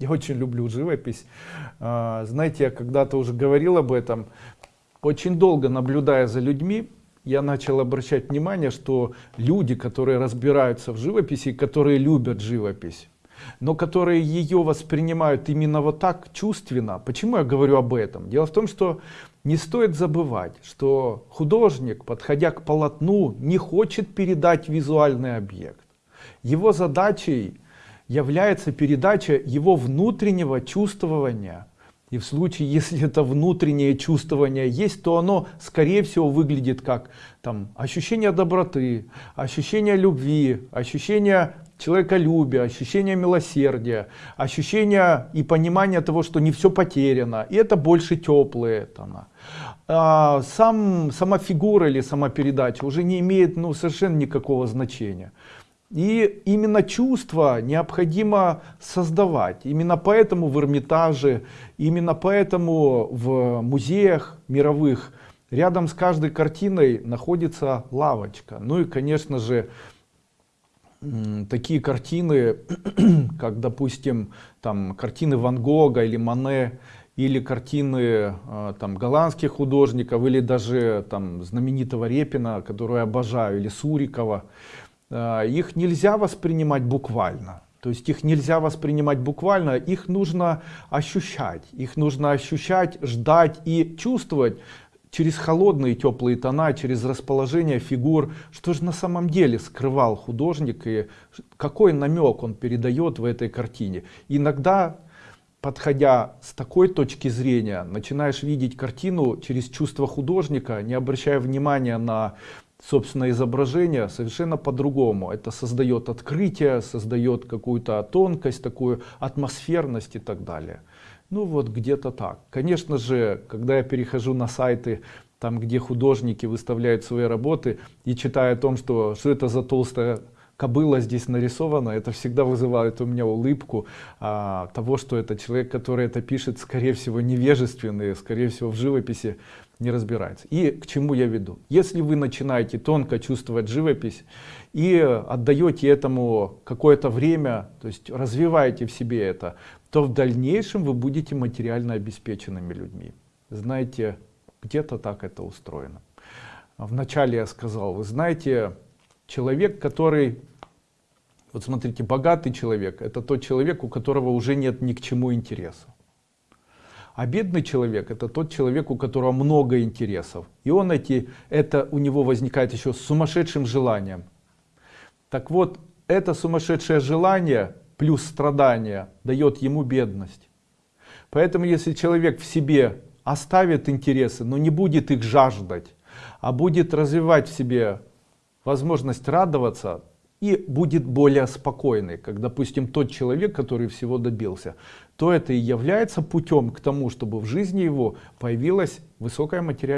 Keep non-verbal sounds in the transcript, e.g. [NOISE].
Я очень люблю живопись. А, знаете, я когда-то уже говорил об этом. Очень долго наблюдая за людьми, я начал обращать внимание, что люди, которые разбираются в живописи, которые любят живопись, но которые ее воспринимают именно вот так чувственно. Почему я говорю об этом? Дело в том, что не стоит забывать, что художник, подходя к полотну, не хочет передать визуальный объект. Его задачей является передача его внутреннего чувствования. И в случае, [LAUGHS] если это внутреннее чувствование есть, то оно, скорее всего, выглядит как там, ощущение доброты, ощущение любви, ощущение человеколюбия, ощущение милосердия, ощущение и понимание того, что не все потеряно. И это больше теплые тона. А, сам, сама фигура или сама передача уже не имеет ну, совершенно никакого значения. И именно чувство необходимо создавать. Именно поэтому в Эрмитаже, именно поэтому в музеях мировых рядом с каждой картиной находится лавочка. Ну и конечно же такие картины, [CLEARS THROAT] как допустим там картины Ван Гога или Мане, или картины а, там голландских художников, или даже там знаменитого Репина, которую я обожаю, или Сурикова. А, их нельзя воспринимать буквально. То есть их нельзя воспринимать буквально, их нужно ощущать. Их нужно ощущать, ждать и чувствовать через холодные теплые тона, через расположение фигур, что же на самом деле скрывал художник и какой намек он передает в этой картине. Иногда, подходя с такой точки зрения, начинаешь видеть картину через чувство художника, не обращая внимания на собственно изображение совершенно по-другому. Это создает открытие создает какую-то тонкость такую атмосферность и так далее. Ну вот где-то так. Конечно же когда я перехожу на сайты там где художники выставляют свои работы и читаю о том что что это за толстая кобыла здесь нарисована, это всегда вызывает у меня улыбку а, того, что это человек, который это пишет, скорее всего, невежественный, скорее всего, в живописи не разбирается. И к чему я веду? Если вы начинаете тонко чувствовать живопись и отдаете этому какое-то время, то есть развиваете в себе это, то в дальнейшем вы будете материально обеспеченными людьми. Знаете, где-то так это устроено. Вначале я сказал, вы знаете, человек, который, вот смотрите, богатый человек, это тот человек, у которого уже нет ни к чему интереса. А бедный человек это тот человек, у которого много интересов. И он эти, это у него возникает еще с сумасшедшим желанием. Так вот, это сумасшедшее желание плюс страдание дает ему бедность. Поэтому если человек в себе оставит интересы, но не будет их жаждать, а будет развивать в себе возможность радоваться и будет более спокойный, как допустим тот человек, который всего добился, то это и является путем к тому, чтобы в жизни его появилась высокая материальная